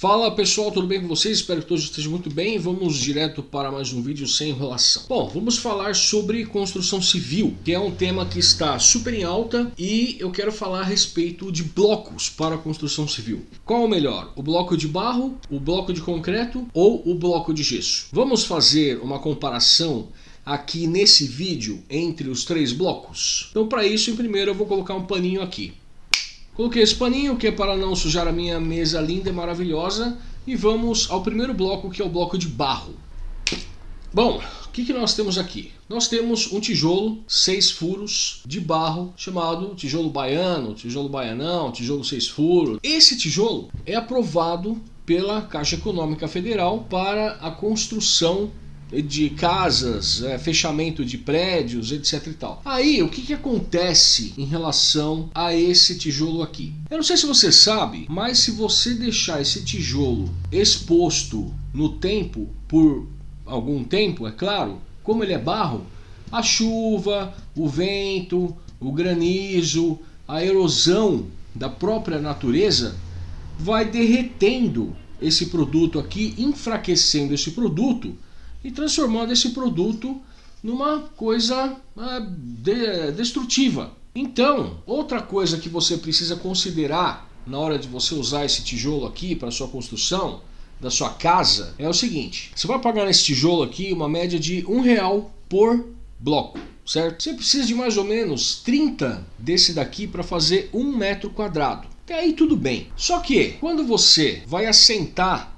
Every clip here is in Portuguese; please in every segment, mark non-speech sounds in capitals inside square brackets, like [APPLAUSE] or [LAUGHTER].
Fala pessoal, tudo bem com vocês? Espero que todos estejam muito bem. Vamos direto para mais um vídeo sem enrolação. Bom, vamos falar sobre construção civil, que é um tema que está super em alta e eu quero falar a respeito de blocos para construção civil. Qual o melhor? O bloco de barro, o bloco de concreto ou o bloco de gesso? Vamos fazer uma comparação aqui nesse vídeo entre os três blocos? Então para isso, em primeiro eu vou colocar um paninho aqui. Coloquei esse paninho que é para não sujar a minha mesa linda e maravilhosa. E vamos ao primeiro bloco que é o bloco de barro. Bom, o que, que nós temos aqui? Nós temos um tijolo, seis furos de barro, chamado tijolo baiano, tijolo baianão, tijolo seis furos. Esse tijolo é aprovado pela Caixa Econômica Federal para a construção de casas, é, fechamento de prédios, etc e tal. Aí, o que, que acontece em relação a esse tijolo aqui? Eu não sei se você sabe, mas se você deixar esse tijolo exposto no tempo, por algum tempo, é claro, como ele é barro, a chuva, o vento, o granizo, a erosão da própria natureza vai derretendo esse produto aqui, enfraquecendo esse produto e transformando esse produto numa coisa uh, de, destrutiva. Então, outra coisa que você precisa considerar na hora de você usar esse tijolo aqui para sua construção da sua casa é o seguinte: você vai pagar nesse tijolo aqui uma média de um real por bloco, certo? Você precisa de mais ou menos 30 desse daqui para fazer um metro quadrado. Até aí tudo bem. Só que quando você vai assentar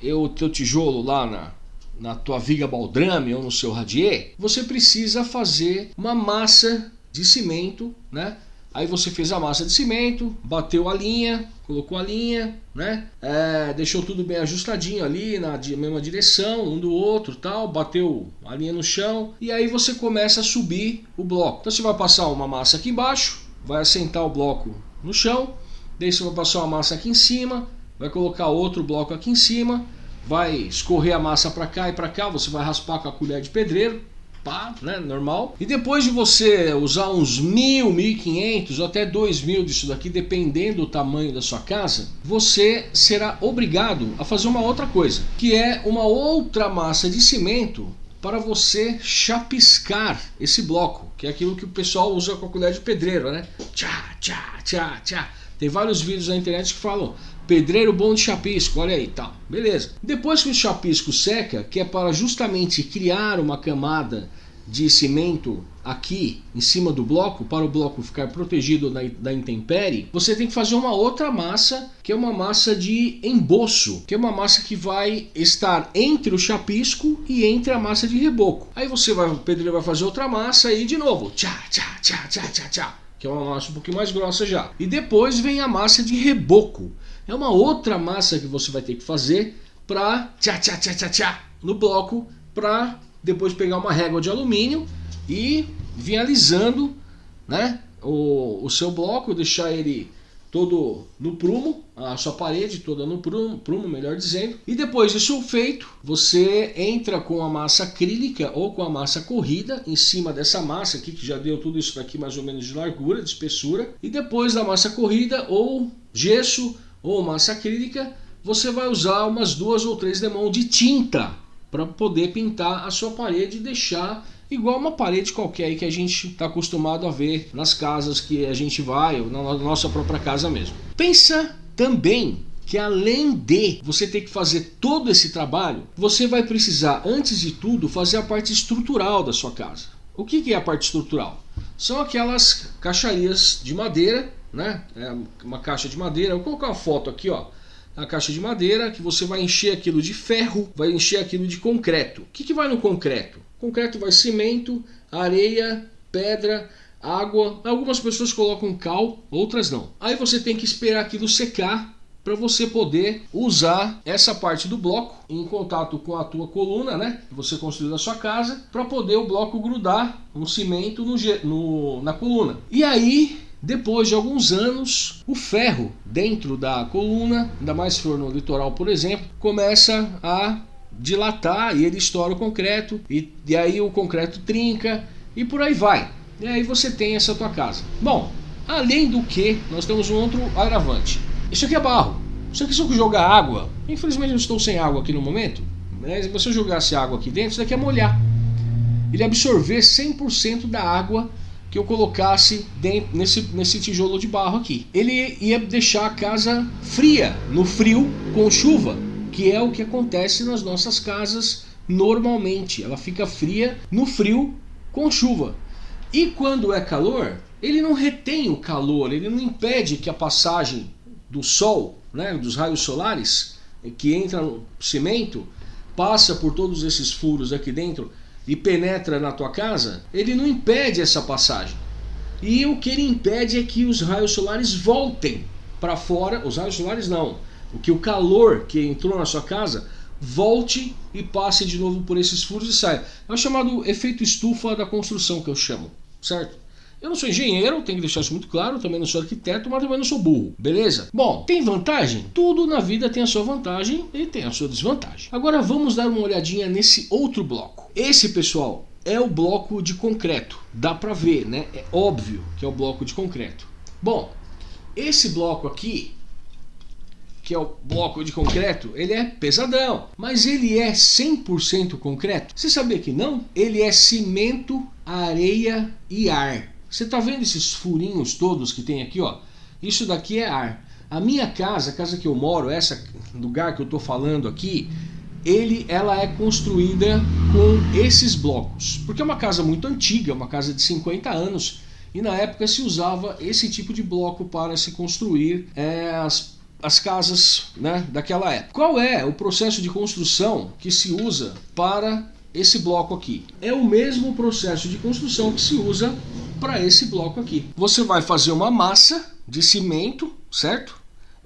o teu tijolo lá na, na tua viga baldrame ou no seu radier, você precisa fazer uma massa de cimento, né? Aí você fez a massa de cimento, bateu a linha, colocou a linha, né? É, deixou tudo bem ajustadinho ali na mesma direção, um do outro, tal, bateu a linha no chão e aí você começa a subir o bloco. Então você vai passar uma massa aqui embaixo, vai assentar o bloco no chão, daí você vai passar uma massa aqui em cima, vai colocar outro bloco aqui em cima, vai escorrer a massa para cá e para cá, você vai raspar com a colher de pedreiro, pá, né, normal. E depois de você usar uns mil, mil e quinhentos até dois mil disso daqui, dependendo do tamanho da sua casa, você será obrigado a fazer uma outra coisa, que é uma outra massa de cimento para você chapiscar esse bloco, que é aquilo que o pessoal usa com a colher de pedreiro, né? Tchá, tchá, tchá, tchá. Tem vários vídeos na internet que falam pedreiro bom de chapisco, olha aí, tal. Beleza. Depois que o chapisco seca, que é para justamente criar uma camada de cimento aqui em cima do bloco, para o bloco ficar protegido da, da intempérie, você tem que fazer uma outra massa, que é uma massa de emboço, que é uma massa que vai estar entre o chapisco e entre a massa de reboco. Aí você vai, o pedreiro vai fazer outra massa e de novo, tchá, tchá, tchá, tchá, tchá, tchá, que é uma massa um pouquinho mais grossa já. E depois vem a massa de reboco, é uma outra massa que você vai ter que fazer para tchá tchá tchá tchá tchá no bloco para depois pegar uma régua de alumínio e vir alisando né, o, o seu bloco, deixar ele todo no prumo, a sua parede toda no prumo, prumo, melhor dizendo. E depois disso feito, você entra com a massa acrílica ou com a massa corrida em cima dessa massa aqui, que já deu tudo isso daqui mais ou menos de largura, de espessura. E depois da massa corrida ou gesso ou massa acrílica, você vai usar umas duas ou três demãos de tinta para poder pintar a sua parede e deixar igual uma parede qualquer que a gente está acostumado a ver nas casas que a gente vai, ou na nossa própria casa mesmo. Pensa também que além de você ter que fazer todo esse trabalho, você vai precisar, antes de tudo, fazer a parte estrutural da sua casa. O que é a parte estrutural? São aquelas caixarias de madeira né? É uma caixa de madeira. Vou colocar uma foto aqui, ó. A caixa de madeira que você vai encher aquilo de ferro, vai encher aquilo de concreto. O que, que vai no concreto? Concreto vai cimento, areia, pedra, água. Algumas pessoas colocam cal, outras não. Aí você tem que esperar aquilo secar para você poder usar essa parte do bloco em contato com a tua coluna, né? Que você construiu na sua casa, para poder o bloco grudar um cimento no, no, na coluna. E aí depois de alguns anos, o ferro dentro da coluna, ainda mais se for no litoral, por exemplo, começa a dilatar e ele estoura o concreto e, e aí o concreto trinca e por aí vai. E aí você tem essa tua casa. Bom, além do que, nós temos um outro agravante. Isso aqui é barro. Só que se eu jogar água, infelizmente eu estou sem água aqui no momento, mas se você jogasse água aqui dentro, isso daqui é molhar. Ele absorver 100% da água que eu colocasse dentro, nesse, nesse tijolo de barro aqui. Ele ia deixar a casa fria, no frio, com chuva, que é o que acontece nas nossas casas normalmente. Ela fica fria no frio com chuva. E quando é calor, ele não retém o calor, ele não impede que a passagem do sol, né, dos raios solares, que entra no cimento, passa por todos esses furos aqui dentro e penetra na tua casa, ele não impede essa passagem. E o que ele impede é que os raios solares voltem para fora, os raios solares não, o que o calor que entrou na sua casa volte e passe de novo por esses furos e saia. É o chamado efeito estufa da construção que eu chamo, certo? Eu não sou engenheiro, tenho que deixar isso muito claro, também não sou arquiteto, mas também não sou burro, beleza? Bom, tem vantagem? Tudo na vida tem a sua vantagem e tem a sua desvantagem. Agora vamos dar uma olhadinha nesse outro bloco. Esse, pessoal, é o bloco de concreto. Dá pra ver, né? É óbvio que é o bloco de concreto. Bom, esse bloco aqui, que é o bloco de concreto, ele é pesadão, mas ele é 100% concreto? Você sabia que não? Ele é cimento, areia e ar. Você está vendo esses furinhos todos que tem aqui, ó? Isso daqui é ar. A minha casa, a casa que eu moro, essa lugar que eu estou falando aqui, ele, ela é construída com esses blocos. Porque é uma casa muito antiga, uma casa de 50 anos, e na época se usava esse tipo de bloco para se construir é, as, as casas né, daquela época. Qual é o processo de construção que se usa para esse bloco aqui? É o mesmo processo de construção que se usa para esse bloco aqui. Você vai fazer uma massa de cimento, certo?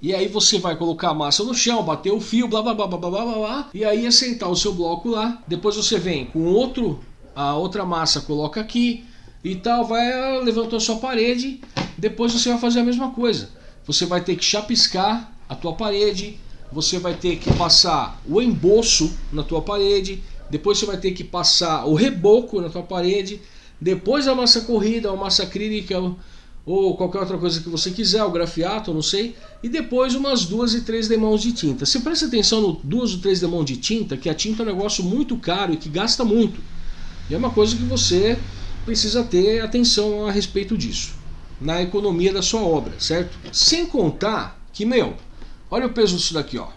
E aí você vai colocar a massa no chão, bater o fio, blá blá blá blá blá blá blá, e aí assentar o seu bloco lá. Depois você vem com outro, a outra massa coloca aqui e tal, vai levantar a sua parede. Depois você vai fazer a mesma coisa. Você vai ter que chapiscar a tua parede, você vai ter que passar o emboço na tua parede, depois você vai ter que passar o reboco na tua parede, depois a massa corrida, a massa acrílica ou qualquer outra coisa que você quiser, o grafiato, não sei, e depois umas duas e três demãos de tinta. Você presta atenção no duas ou três demãos de tinta, que a tinta é um negócio muito caro e que gasta muito. E é uma coisa que você precisa ter atenção a respeito disso, na economia da sua obra, certo? Sem contar que, meu, olha o peso disso daqui, ó.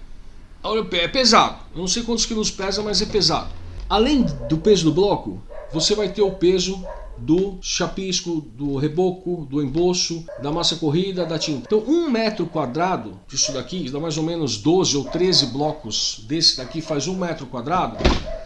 Olha o peso, é pesado. Eu não sei quantos quilos pesa, mas é pesado. Além do peso do bloco, você vai ter o peso do chapisco, do reboco, do emboço, da massa corrida, da tinta. Então um metro quadrado disso daqui, dá mais ou menos 12 ou 13 blocos desse daqui, faz um metro quadrado,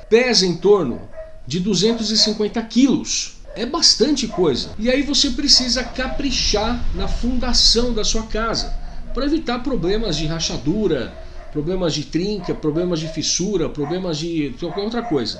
pesa em torno de 250 quilos. É bastante coisa. E aí você precisa caprichar na fundação da sua casa para evitar problemas de rachadura, problemas de trinca, problemas de fissura, problemas de qualquer outra coisa.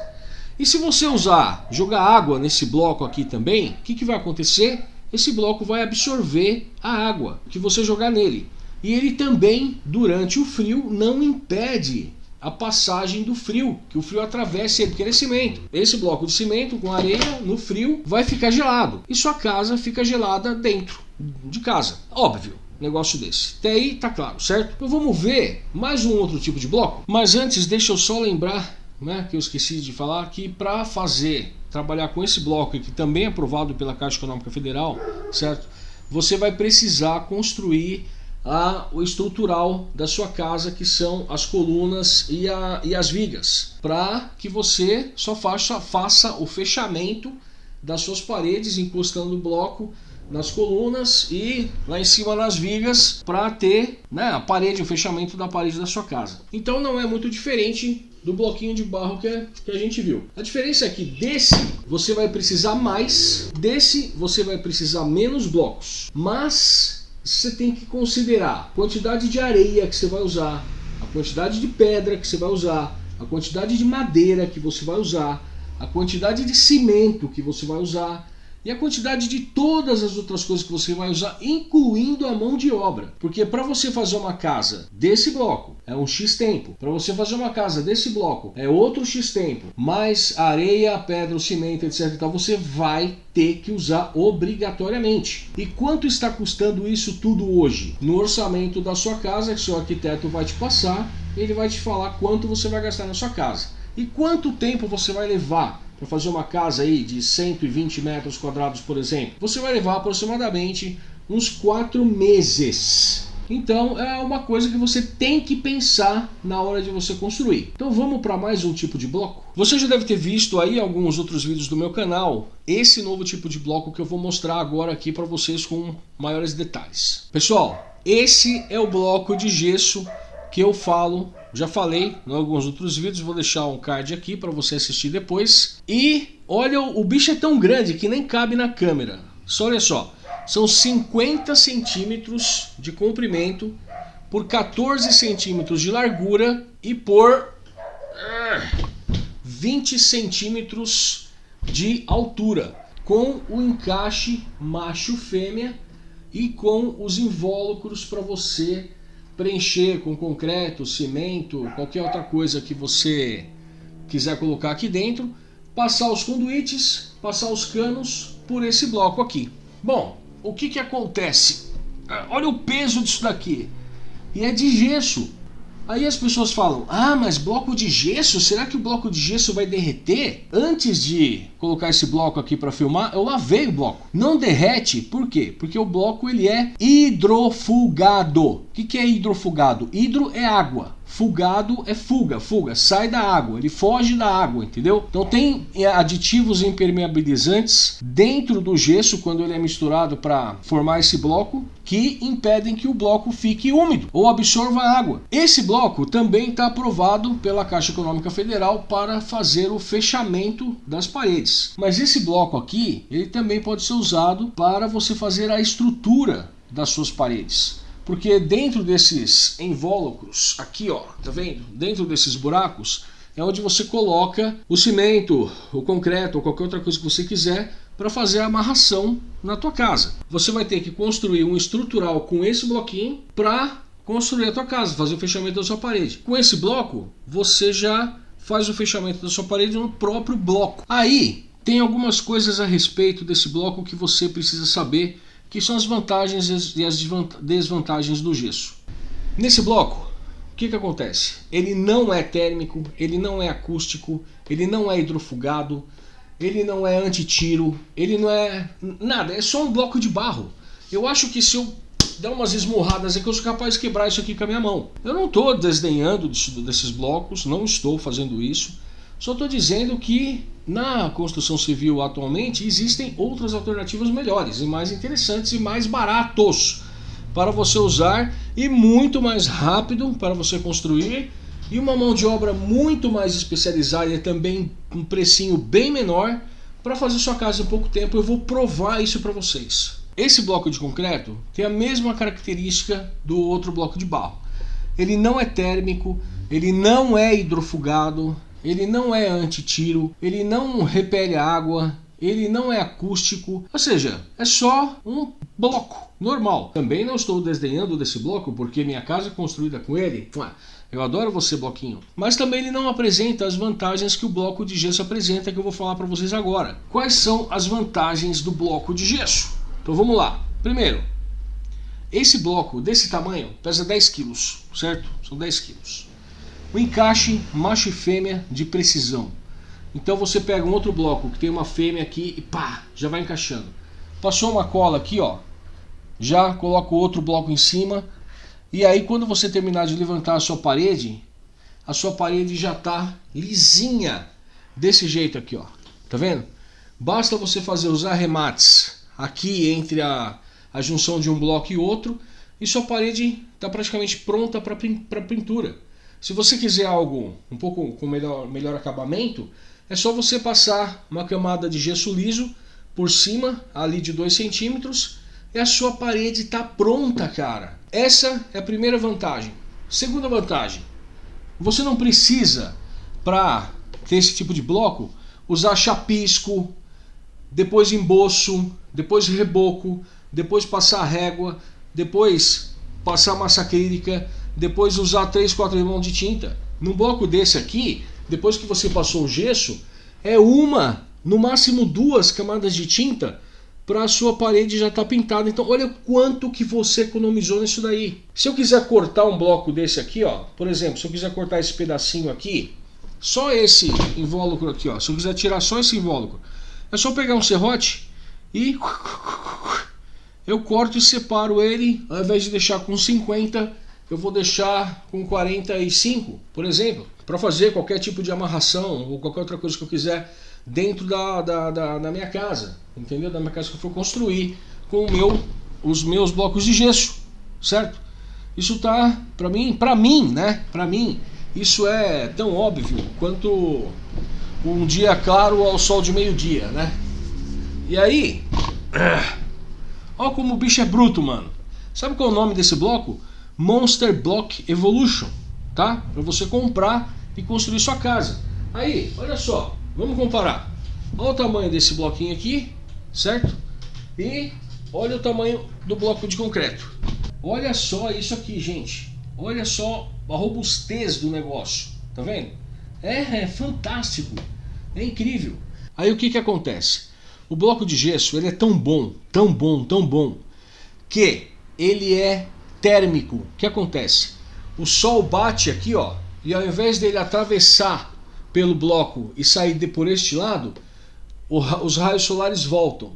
E se você usar, jogar água nesse bloco aqui também, o que, que vai acontecer? Esse bloco vai absorver a água que você jogar nele. E ele também, durante o frio, não impede a passagem do frio, que o frio atravessa ele, porque ele é cimento. Esse bloco de cimento com areia no frio vai ficar gelado. E sua casa fica gelada dentro de casa. Óbvio, negócio desse. Até aí tá claro, certo? Então vamos ver mais um outro tipo de bloco. Mas antes, deixa eu só lembrar né, que eu esqueci de falar, que para fazer, trabalhar com esse bloco que também é aprovado pela Caixa Econômica Federal, certo? Você vai precisar construir a, o estrutural da sua casa, que são as colunas e, a, e as vigas, para que você só faça, faça o fechamento das suas paredes, encostando o bloco nas colunas e lá em cima nas vigas para ter né, a parede, o fechamento da parede da sua casa. Então não é muito diferente do bloquinho de barro que, é, que a gente viu. A diferença é que desse você vai precisar mais, desse você vai precisar menos blocos. Mas você tem que considerar a quantidade de areia que você vai usar, a quantidade de pedra que você vai usar, a quantidade de madeira que você vai usar, a quantidade de cimento que você vai usar e a quantidade de todas as outras coisas que você vai usar, incluindo a mão de obra. Porque para você fazer uma casa desse bloco é um X tempo, para você fazer uma casa desse bloco é outro X tempo, mais areia, pedra, cimento, etc. Então você vai ter que usar obrigatoriamente. E quanto está custando isso tudo hoje? No orçamento da sua casa, que seu arquiteto vai te passar, ele vai te falar quanto você vai gastar na sua casa. E quanto tempo você vai levar para fazer uma casa aí de 120 metros quadrados, por exemplo, você vai levar aproximadamente uns 4 meses. Então é uma coisa que você tem que pensar na hora de você construir. Então vamos para mais um tipo de bloco. Você já deve ter visto aí alguns outros vídeos do meu canal esse novo tipo de bloco que eu vou mostrar agora aqui para vocês com maiores detalhes. Pessoal, esse é o bloco de gesso que eu falo, já falei em alguns outros vídeos, vou deixar um card aqui para você assistir depois. E olha, o bicho é tão grande que nem cabe na câmera. Só olha só, são 50 centímetros de comprimento por 14 centímetros de largura e por 20 centímetros de altura, com o encaixe macho-fêmea e com os invólucros para você preencher com concreto, cimento, qualquer outra coisa que você quiser colocar aqui dentro, passar os conduítes, passar os canos por esse bloco aqui. Bom, o que que acontece? Ah, olha o peso disso daqui. E é de gesso. Aí as pessoas falam, ah, mas bloco de gesso, será que o bloco de gesso vai derreter? Antes de colocar esse bloco aqui para filmar, eu lavei o bloco. Não derrete, por quê? Porque o bloco ele é hidrofugado. O que, que é hidrofugado? Hidro é água. Fugado é fuga, fuga, sai da água, ele foge da água, entendeu? Então tem é, aditivos impermeabilizantes dentro do gesso quando ele é misturado para formar esse bloco que impedem que o bloco fique úmido ou absorva água. Esse bloco também está aprovado pela Caixa Econômica Federal para fazer o fechamento das paredes. Mas esse bloco aqui, ele também pode ser usado para você fazer a estrutura das suas paredes. Porque dentro desses invólucros, aqui ó, tá vendo? Dentro desses buracos é onde você coloca o cimento, o concreto ou qualquer outra coisa que você quiser para fazer a amarração na tua casa. Você vai ter que construir um estrutural com esse bloquinho para construir a tua casa, fazer o fechamento da sua parede. Com esse bloco, você já faz o fechamento da sua parede no próprio bloco. Aí tem algumas coisas a respeito desse bloco que você precisa saber que são as vantagens e as desvantagens do gesso. Nesse bloco, o que, que acontece? Ele não é térmico, ele não é acústico, ele não é hidrofugado, ele não é anti-tiro, ele não é nada, é só um bloco de barro. Eu acho que se eu der umas esmurradas aqui, eu sou capaz de quebrar isso aqui com a minha mão. Eu não estou desdenhando desses blocos, não estou fazendo isso. Só estou dizendo que na construção civil atualmente existem outras alternativas melhores e mais interessantes e mais baratos para você usar e muito mais rápido para você construir e uma mão de obra muito mais especializada e também um precinho bem menor para fazer sua casa em pouco tempo. Eu vou provar isso para vocês. Esse bloco de concreto tem a mesma característica do outro bloco de barro. Ele não é térmico, ele não é hidrofugado, ele não é anti-tiro, ele não repele água, ele não é acústico, ou seja, é só um bloco normal. Também não estou desdenhando desse bloco porque minha casa é construída com ele. Eu adoro você, bloquinho. Mas também ele não apresenta as vantagens que o bloco de gesso apresenta, que eu vou falar para vocês agora. Quais são as vantagens do bloco de gesso? Então vamos lá. Primeiro, esse bloco desse tamanho pesa 10 quilos, certo? São 10 quilos. O encaixe macho e fêmea de precisão. Então você pega um outro bloco que tem uma fêmea aqui e pá, já vai encaixando. Passou uma cola aqui, ó, já coloca o outro bloco em cima. E aí quando você terminar de levantar a sua parede, a sua parede já está lisinha, desse jeito aqui, ó. Tá vendo? Basta você fazer os arremates aqui entre a, a junção de um bloco e outro e sua parede está praticamente pronta para pintura. Se você quiser algo um pouco com melhor, melhor acabamento, é só você passar uma camada de gesso liso por cima, ali de 2 centímetros, e a sua parede está pronta, cara. Essa é a primeira vantagem. Segunda vantagem, você não precisa, para ter esse tipo de bloco, usar chapisco, depois emboço, depois reboco, depois passar régua, depois passar massa acrílica, depois usar 3, 4 limões de tinta. Num bloco desse aqui, depois que você passou o gesso, é uma, no máximo duas camadas de tinta para a sua parede já estar tá pintada. Então olha quanto que você economizou nisso daí. Se eu quiser cortar um bloco desse aqui, ó, por exemplo, se eu quiser cortar esse pedacinho aqui, só esse invólucro aqui, ó, se eu quiser tirar só esse invólucro, é só pegar um serrote e [LAUGHS] eu corto e separo ele, ao invés de deixar com 50, eu vou deixar com 45, por exemplo, para fazer qualquer tipo de amarração ou qualquer outra coisa que eu quiser dentro da, da, da, da minha casa, entendeu? Da minha casa que eu for construir com meu, os meus blocos de gesso, certo? Isso tá, para mim, para mim, né? Para mim, isso é tão óbvio quanto um dia claro ao sol de meio-dia, né? E aí, Olha como o bicho é bruto, mano. Sabe qual é o nome desse bloco? Monster Block Evolution, tá? Para você comprar e construir sua casa. Aí, olha só, vamos comparar. Olha o tamanho desse bloquinho aqui, certo? E olha o tamanho do bloco de concreto. Olha só isso aqui, gente. Olha só a robustez do negócio. Tá vendo? É, é fantástico. É incrível. Aí o que que acontece? O bloco de gesso ele é tão bom, tão bom, tão bom, que ele é térmico. O que acontece? O sol bate aqui, ó, e ao invés dele atravessar pelo bloco e sair de por este lado, os raios solares voltam.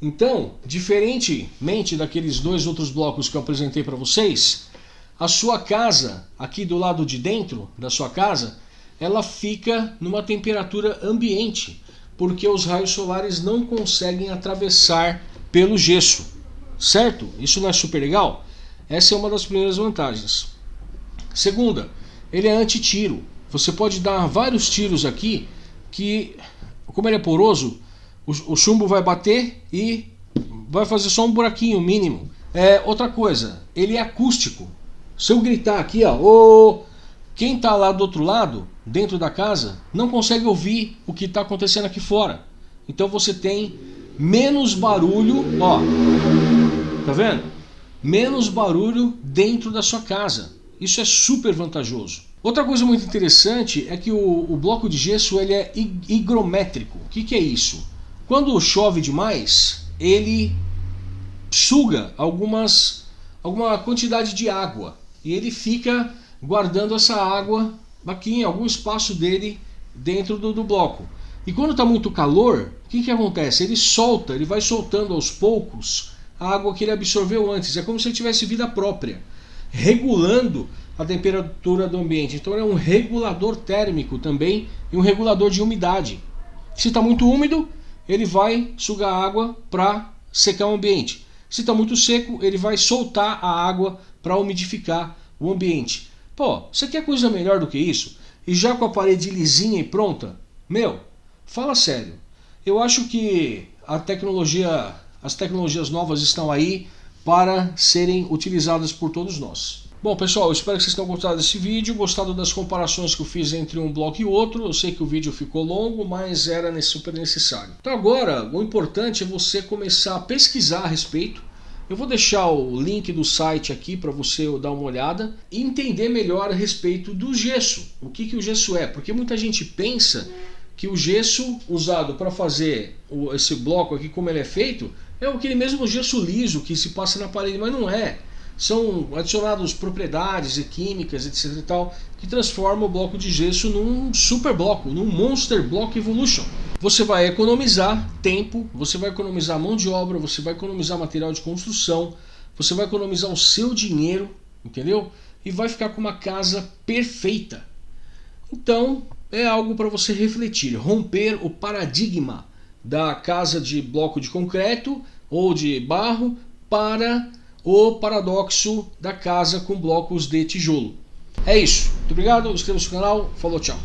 Então, diferentemente daqueles dois outros blocos que eu apresentei para vocês, a sua casa, aqui do lado de dentro da sua casa, ela fica numa temperatura ambiente porque os raios solares não conseguem atravessar pelo gesso, certo? Isso não é super legal? Essa é uma das primeiras vantagens. Segunda, ele é anti-tiro. Você pode dar vários tiros aqui que, como ele é poroso, o, o chumbo vai bater e vai fazer só um buraquinho mínimo. É, outra coisa, ele é acústico. Se eu gritar aqui, ó, oh, quem está lá do outro lado, dentro da casa, não consegue ouvir o que está acontecendo aqui fora. Então você tem menos barulho, ó, tá vendo? Menos barulho dentro da sua casa. Isso é super vantajoso. Outra coisa muito interessante é que o, o bloco de gesso ele é higrométrico. O que, que é isso? Quando chove demais, ele suga algumas, alguma quantidade de água e ele fica guardando essa água aqui em algum espaço dele dentro do, do bloco. E quando está muito calor, o que, que acontece? Ele solta, ele vai soltando aos poucos a água que ele absorveu antes. É como se ele tivesse vida própria, regulando a temperatura do ambiente. Então é um regulador térmico também e um regulador de umidade. Se está muito úmido, ele vai sugar água para secar o ambiente. Se está muito seco, ele vai soltar a água para umidificar o ambiente. Pô, você quer coisa melhor do que isso? E já com a parede lisinha e pronta? Meu, fala sério. Eu acho que a tecnologia, as tecnologias novas estão aí para serem utilizadas por todos nós. Bom pessoal, espero que vocês tenham gostado desse vídeo, gostado das comparações que eu fiz entre um bloco e outro. Eu sei que o vídeo ficou longo, mas era super necessário. Então agora, o importante é você começar a pesquisar a respeito eu vou deixar o link do site aqui para você dar uma olhada e entender melhor a respeito do gesso. O que, que o gesso é? Porque muita gente pensa que o gesso usado para fazer esse bloco aqui como ele é feito é aquele mesmo gesso liso que se passa na parede, mas não é. São adicionados propriedades e químicas, etc e tal, que transformam o bloco de gesso num super bloco, num Monster Block Evolution você vai economizar tempo, você vai economizar mão de obra, você vai economizar material de construção, você vai economizar o seu dinheiro, entendeu? E vai ficar com uma casa perfeita. Então, é algo para você refletir, romper o paradigma da casa de bloco de concreto ou de barro para o paradoxo da casa com blocos de tijolo. É isso. Muito obrigado, inscreva-se no canal. Falou, tchau.